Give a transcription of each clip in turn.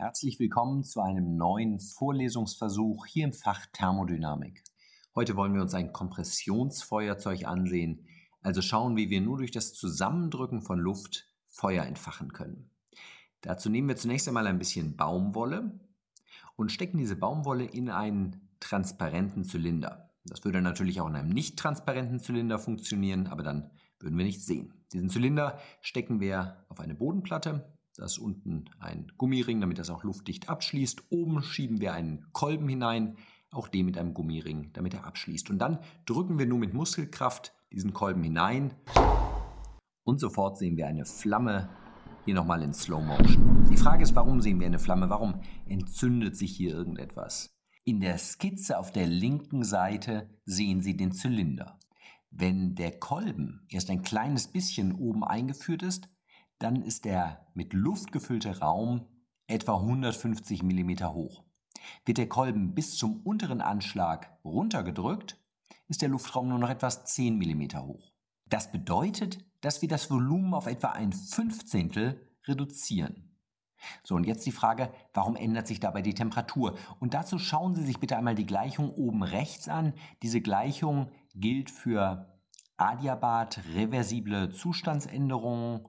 Herzlich willkommen zu einem neuen Vorlesungsversuch hier im Fach Thermodynamik. Heute wollen wir uns ein Kompressionsfeuerzeug ansehen, also schauen, wie wir nur durch das Zusammendrücken von Luft Feuer entfachen können. Dazu nehmen wir zunächst einmal ein bisschen Baumwolle und stecken diese Baumwolle in einen transparenten Zylinder. Das würde natürlich auch in einem nicht transparenten Zylinder funktionieren, aber dann würden wir nichts sehen. Diesen Zylinder stecken wir auf eine Bodenplatte da ist unten ein Gummiring, damit das auch luftdicht abschließt. Oben schieben wir einen Kolben hinein, auch den mit einem Gummiring, damit er abschließt. Und dann drücken wir nur mit Muskelkraft diesen Kolben hinein und sofort sehen wir eine Flamme, hier nochmal in Slow Motion. Die Frage ist, warum sehen wir eine Flamme? Warum entzündet sich hier irgendetwas? In der Skizze auf der linken Seite sehen Sie den Zylinder. Wenn der Kolben erst ein kleines bisschen oben eingeführt ist, dann ist der mit Luft gefüllte Raum etwa 150 mm hoch. Wird der Kolben bis zum unteren Anschlag runtergedrückt, ist der Luftraum nur noch etwas 10 mm hoch. Das bedeutet, dass wir das Volumen auf etwa ein Fünfzehntel reduzieren. So, und jetzt die Frage, warum ändert sich dabei die Temperatur? Und dazu schauen Sie sich bitte einmal die Gleichung oben rechts an. Diese Gleichung gilt für Adiabat reversible Zustandsänderungen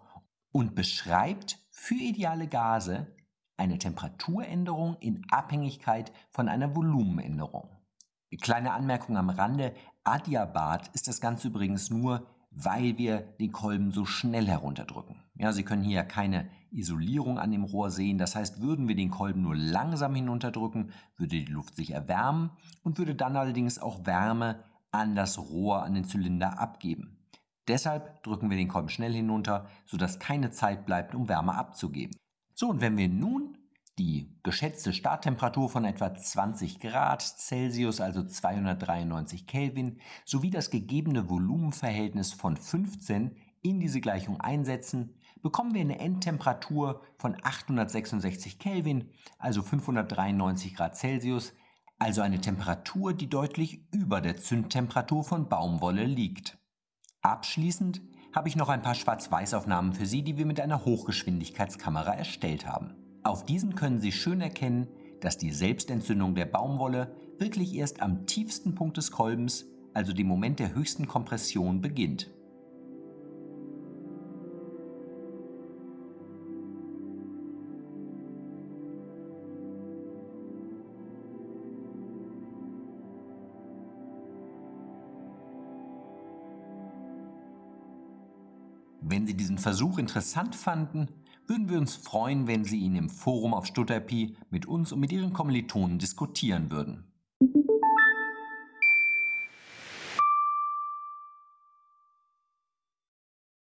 und beschreibt für ideale Gase eine Temperaturänderung in Abhängigkeit von einer Volumenänderung. Kleine Anmerkung am Rande, Adiabat ist das Ganze übrigens nur, weil wir den Kolben so schnell herunterdrücken. Ja, Sie können hier keine Isolierung an dem Rohr sehen, das heißt, würden wir den Kolben nur langsam hinunterdrücken, würde die Luft sich erwärmen und würde dann allerdings auch Wärme an das Rohr, an den Zylinder abgeben. Deshalb drücken wir den Kolben schnell hinunter, sodass keine Zeit bleibt, um Wärme abzugeben. So, und wenn wir nun die geschätzte Starttemperatur von etwa 20 Grad Celsius, also 293 Kelvin, sowie das gegebene Volumenverhältnis von 15 in diese Gleichung einsetzen, bekommen wir eine Endtemperatur von 866 Kelvin, also 593 Grad Celsius, also eine Temperatur, die deutlich über der Zündtemperatur von Baumwolle liegt. Abschließend habe ich noch ein paar Schwarz-Weiß-Aufnahmen für Sie, die wir mit einer Hochgeschwindigkeitskamera erstellt haben. Auf diesen können Sie schön erkennen, dass die Selbstentzündung der Baumwolle wirklich erst am tiefsten Punkt des Kolbens, also dem Moment der höchsten Kompression, beginnt. Wenn Sie diesen Versuch interessant fanden, würden wir uns freuen, wenn Sie ihn im Forum auf Stutterpi mit uns und mit Ihren Kommilitonen diskutieren würden.